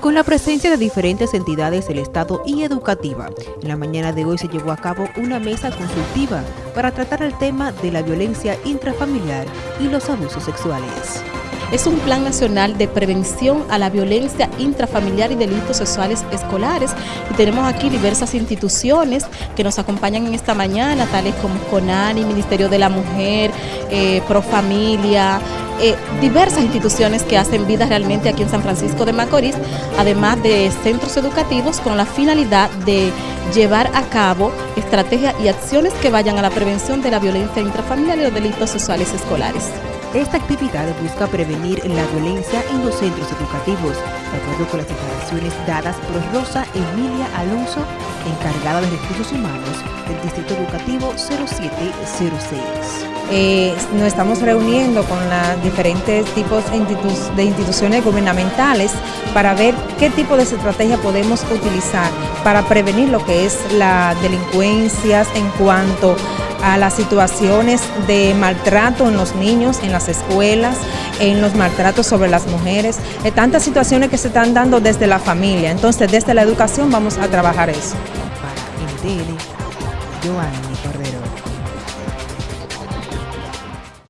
Con la presencia de diferentes entidades del Estado y educativa, en la mañana de hoy se llevó a cabo una mesa consultiva para tratar el tema de la violencia intrafamiliar y los abusos sexuales. Es un plan nacional de prevención a la violencia intrafamiliar y delitos sexuales escolares y tenemos aquí diversas instituciones que nos acompañan en esta mañana, tales como CONANI, Ministerio de la Mujer, eh, Profamilia, eh, diversas instituciones que hacen vida realmente aquí en San Francisco de Macorís, además de centros educativos con la finalidad de llevar a cabo estrategias y acciones que vayan a la prevención de la violencia intrafamiliar y los delitos sexuales escolares. Esta actividad busca prevenir la violencia en los centros educativos, de acuerdo con las declaraciones dadas por Rosa Emilia Alonso, encargada de recursos humanos del Distrito Educativo 0706. Eh, nos estamos reuniendo con los diferentes tipos de instituciones gubernamentales para ver qué tipo de estrategia podemos utilizar para prevenir lo que es la delincuencia en cuanto a las situaciones de maltrato en los niños, en las escuelas, en los maltratos sobre las mujeres, de tantas situaciones que se están dando desde la familia. Entonces, desde la educación vamos a trabajar eso. Para NTN, Cordero.